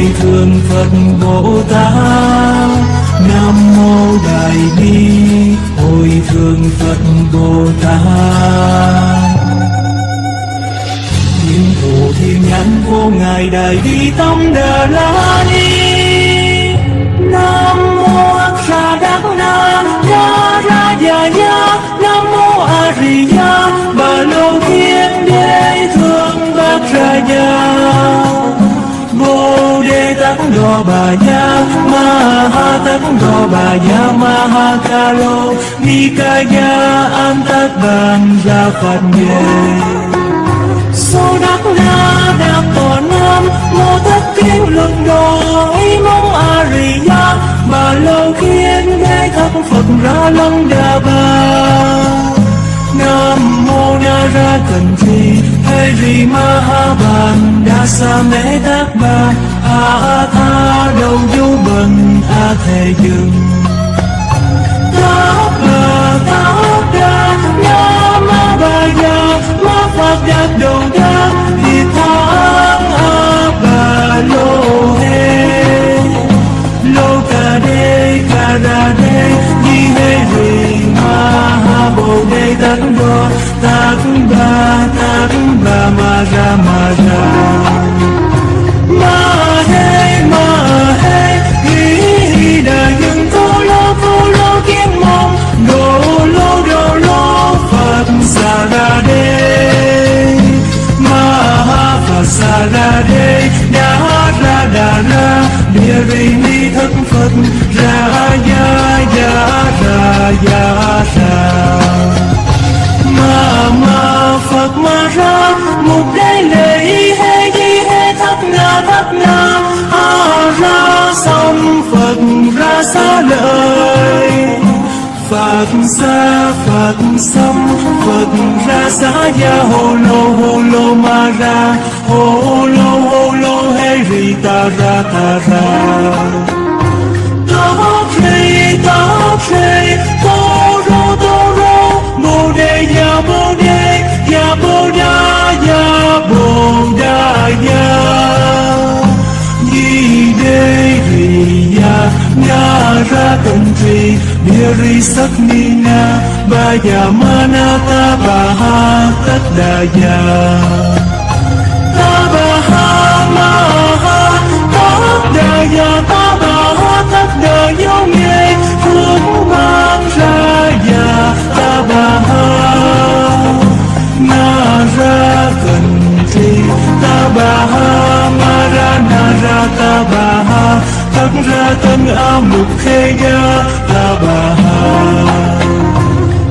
hồi thương phật bồ tát. Nam mô đại bi. Hồi thương phật bồ tát. Những thù thiên nhãn vô ngài đại bi tâm đà la ni. Ca lô. Ni ca ya an tát bàn gia phật nhề Sô đắc na Đạc tổ nam, mô Thất kinh Đồ Ý Mông a Rì ya bà lâu khiến đế thất phật ra Long đà bà. Nam mô na ra cần thi Hê Rì ma ha bàn đa sa mê Thác bà a tha đầu du bần a thề dừng tát bà tát đa nam ma ba ya ma phật đắc đầu đa thì tháng a ba lô hê lô ca đê ca ra đê di hê rì ma ha bồ đề tát đô tát ba tát ba ma ra ma ra ha la sa la đê la, đà ra bia ri ni thất phật ra ya ya ra ya ra ma ma phật ma ra mục đế lệ hê di hê thất na thất na a ra xong phật ra xa lời. Phật xa Phật xăm Phật ra xá ya hô lô hô lô ma ra. Hô lô hô lô, hê ri ta ra ta ra. Ta rê ta rê Nhã ra tâm tri, bìa rì sắc ni na, ba ya mana ta ba ha tất đà ya, ta ba ha ma ha, tất đà Baha ta ba ha tất đà yêu Nghe Phương Mang ra ya, ta ba ha. Ra tân a mục khê ya ta bà ha.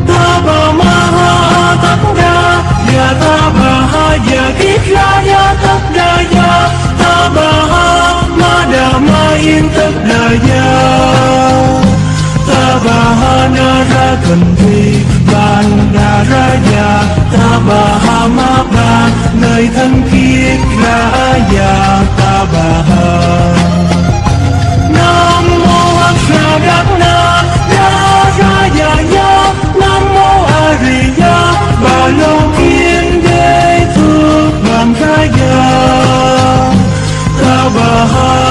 Ta bà ma ha tất đa ya ta bà ha ya kiết ra ya tất đa ya ta bà ha, ma đà ma yên, tất đa ya ta bà ha, na ra cần thi ban đà ra ya ta bà ha, ma ba nơi thân kiết ra ya ta bà ha. Ta bà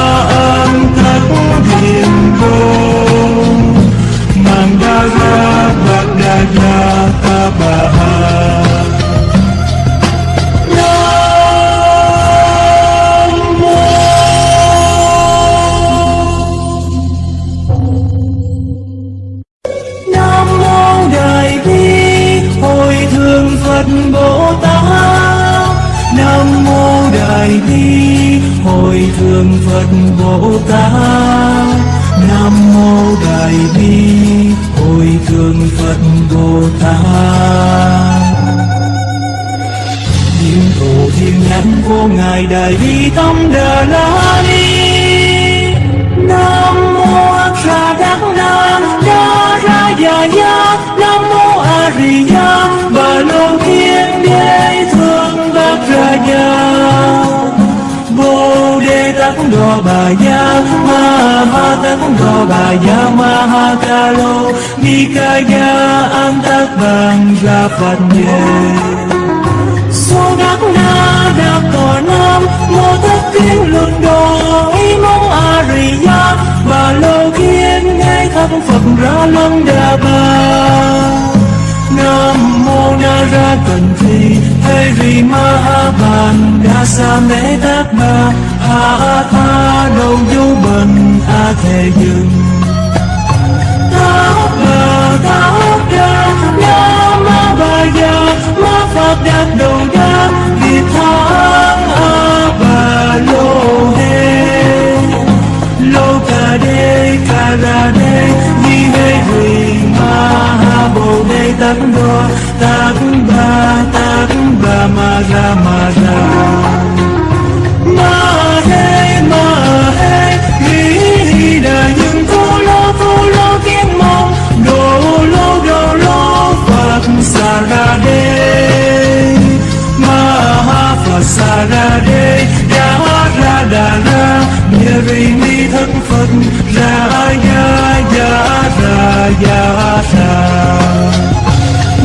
Tâm đờ La Ni Nam mô A Sa Đắc Na Đa Ra Ya Ya Nam mô A Di Đà Bà Lô Thiên Đế Thương bác Ra Ya Bồ Đề tắc Đô Bà Ya Ma Ha tắc Đô Bà Ya Ma Ha Ca Lô Ni Ca Ya An tắc bằng ra Phật Nhề tòa nam mô tất kiến luận đổi mong Ariya và lô kiến ngay thắp Phật ra lâm đà bà. Nam mô Na Ra Cần Thi thầy rì ma ha bàn Đa Mê Tát Ba A Tha Đầu Du Bần A Thề Dừng. Lô Hê Lô Ca Đê Ca Ra Đê ni Hê Rì Ma Ha Bồ Đề Tát Đô Tát Ba Tát Ba Ma Ra Ma Ra Ma Hê Ma Hê Ri Đà những Cô Lô Cô Lô Kiến Mong Đồ Lô Đồ Lô Phật Sa Ra Đê Ma Ha Phật Sa Ra Đê Đà Ra Đà Ra ni Ri Thân Phật Ra Ya Ya Ra Ya Ra.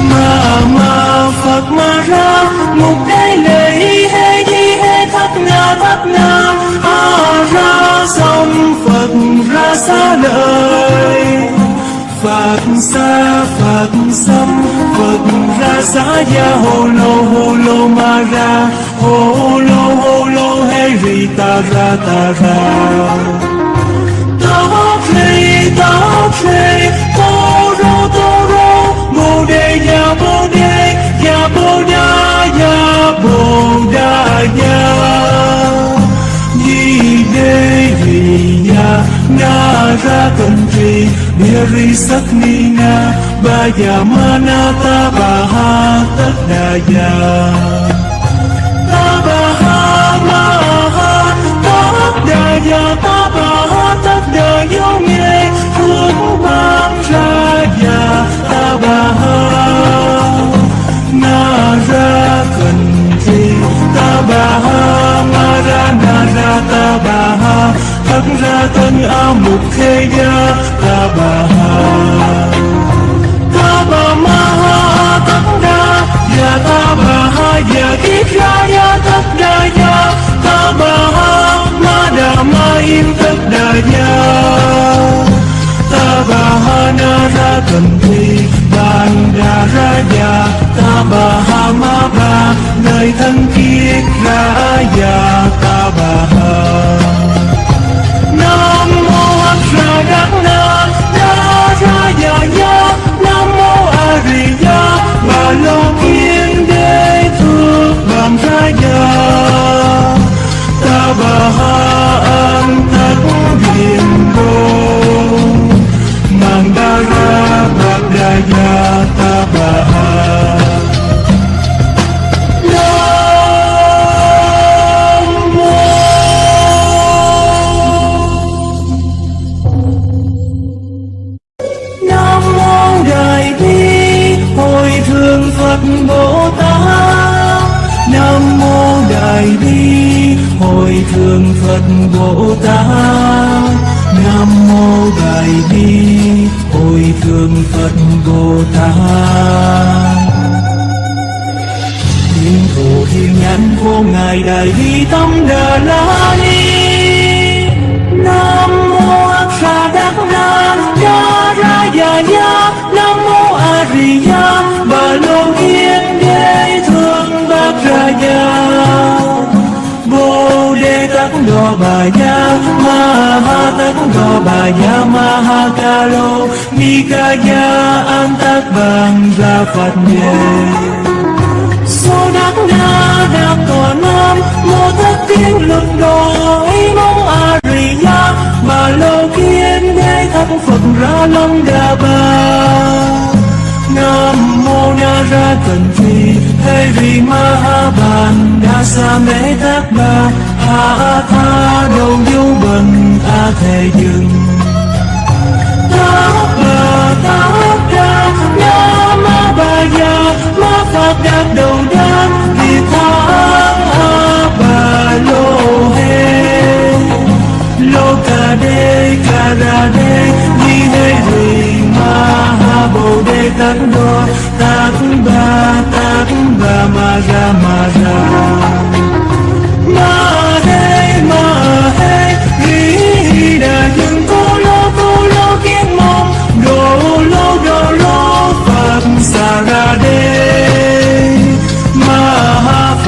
Ma Ma, Phật, Ma, Ra, Mục Đế Lệ Hê Di Hê Thất Na Thất Na A, Ra, Sông Phật, Ra xa lời. Phật xa, Phật xâm Phật, ra xa ya hồ lô hồ lô, ma, ra. Hồ lô hồ lô hê ri ta ra ta ra. Ta rê ta rê tô rô tô rô bồ đề ya bồ đề ya bồ đa ya bồ đa ya di đê ri ya na ra cần trì, bia ri sắc ni na, ba ya mana ta, ba ha tất đà ya cần thi ban đà ra ya ta ba ha ma ba, nơi thân thiết ra ya ta ba ha. Nam mô A Ra đà Na Na Ra Ya Ya Nam mô A Di Đà Bà Lô Kiên Đế thượng Bằng Ra Ya thủ vô ngài đại bi tâm đà la ni. Nam mô A Sa Đắc Na Ya Ra Ya Ya Nam mô A Di Đà, Bà Lô yên Đế Thương Bác Ra Ya Bồ Đề Tát Đô Bà Ya Ma Ha tắc Đô Bà Ya Ma Ha Ca Lô Ni Ca Ya An tắc bằng Ra Phật Nhê nam Mô tất kiến Lực đổi mong Ariya Bà lâu kiên đế thắp Phật ra Long đà bà. Nam mô Na Ra Cần Thi Ha Bàn Đa Sa Mê Thác Ba Hà Tha Đầu Du Bần A Thề Dừng. Tát Ba Tát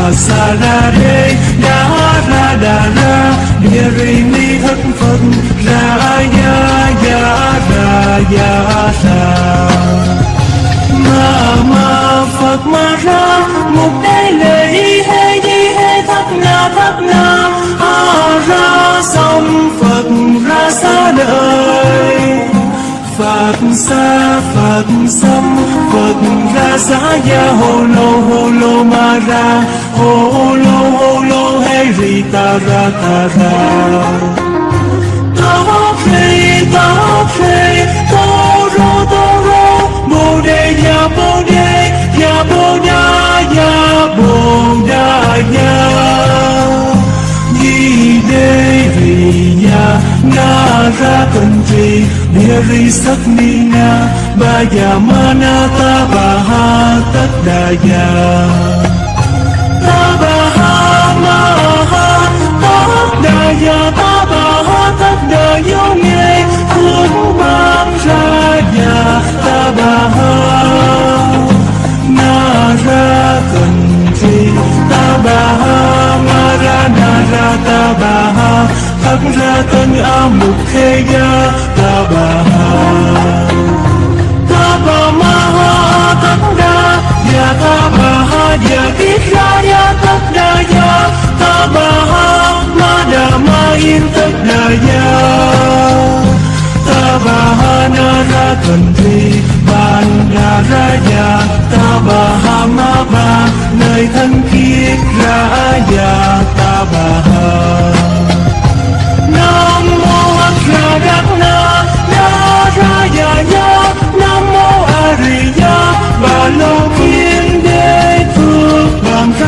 Phật Sa na Đê Đa Ra Đà na, Địa Ri Ni Thất Phật Ra Ya Ya Ra Ya Ra Ma Ma Phật Ma Ra Một đế lệ y hê di hê thất na thất na A Ra xong Phật ra xa đời Phật xa Phật xăm Xa xá gia lo lô lo lô ma ra. Ho lo hay ri ta ra ta ra. Ta phê ta phê tao ro tô rô. Bồ đề ya bồ đề ya bồ nha ya bồ nha ya Ni đê vì ya na ra cần trì địa ri sắc ni na ba ya mana ta ba ha tất đa ya ta ba ha ma ha tất đa ya ta ba ha tất đa vô nghe hướng ban ra ya ta ba ha na ra cần trì ta ba ha ma ra na ra ta ba ha tất ra tân a mục khê gia raya takdaya Tabaha mana main takdaya Tabaha nara country Banda raya ma ba Nơi thân thiết raya Tabaha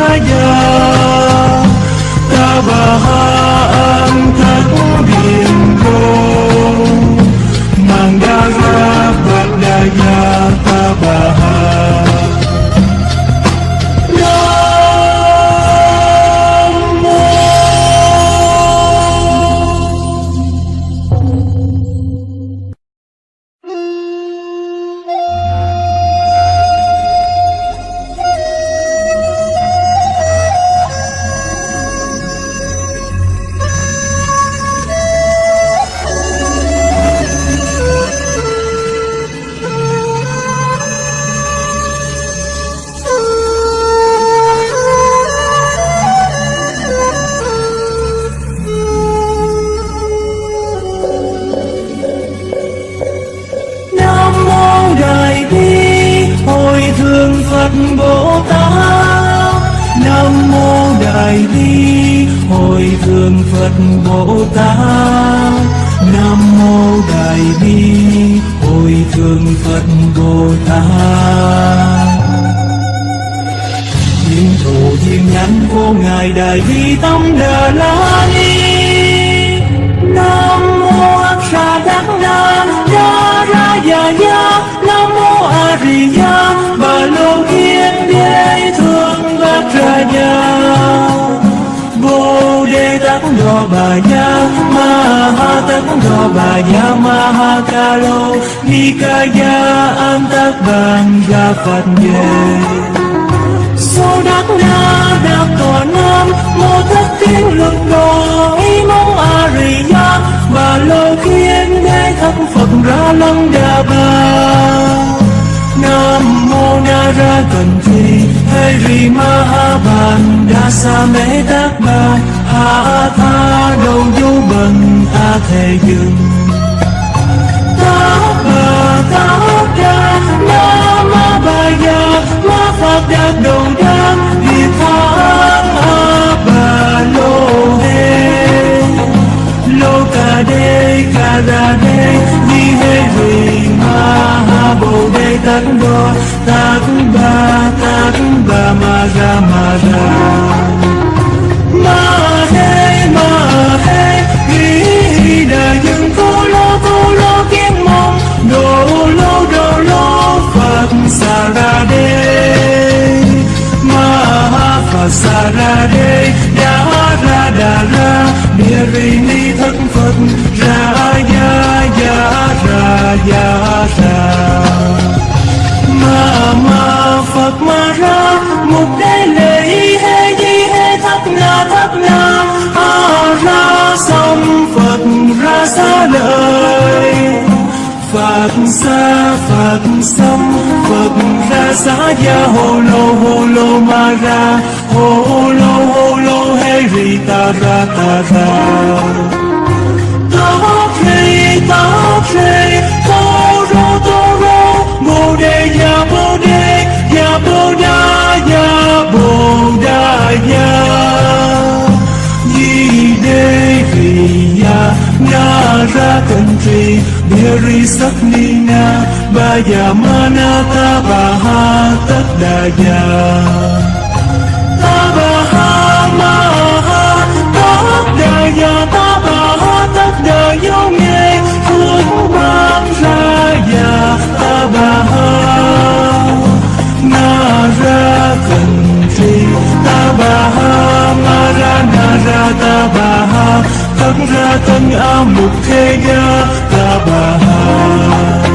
bằng ra ya Tát Nam mô Đại Bi, hồi Thượng Phật Bồ Tát. Thiên thủ thiên nhắn vô ngài Đại Bi Tâm Đà La Ni. Nam mô A Sa Đắc Na, Đa Ra Già Ya Nam mô A Di Đà Bà Lô Kiên Đế Thương Bát Ra Ya Đề Tát Đô Bà Ya Ma Ha Tát Đô Bà Ma Ha Ca Lô, Ni Ca An Tát Bàn Ga Phật Về Số đắc na đắc tòa nam, Mô thất thiên lực đồ, ý mong a ri ya Bà lô khiên đế thất Phật ra lăng đà bà. Nam mô na ra cần thi hay ri ma ha bàn đa sa mê tát bà Ha tha đầu du bần a thề dừng ta bà ta đa ma ma ba ya, ma phật đa đầu đa, vì tha a bà lô he lô ca đê, ca ra đê ni hê vì ma ha bồ đề tát đô ta. ba ra ya ya ra ya ra, ma ma phật ma ra một đế lệ he di he thắt na thắt na a ra xong phật ra xa lời phật xa phật xong phật ra xa ya lô lô ma ra hồ lô lô he ri ta ra ta ra ra country Biri Saknina Bayamanata Bahatakdaya Bayamanata ra tân a mục thế gia ta bà hà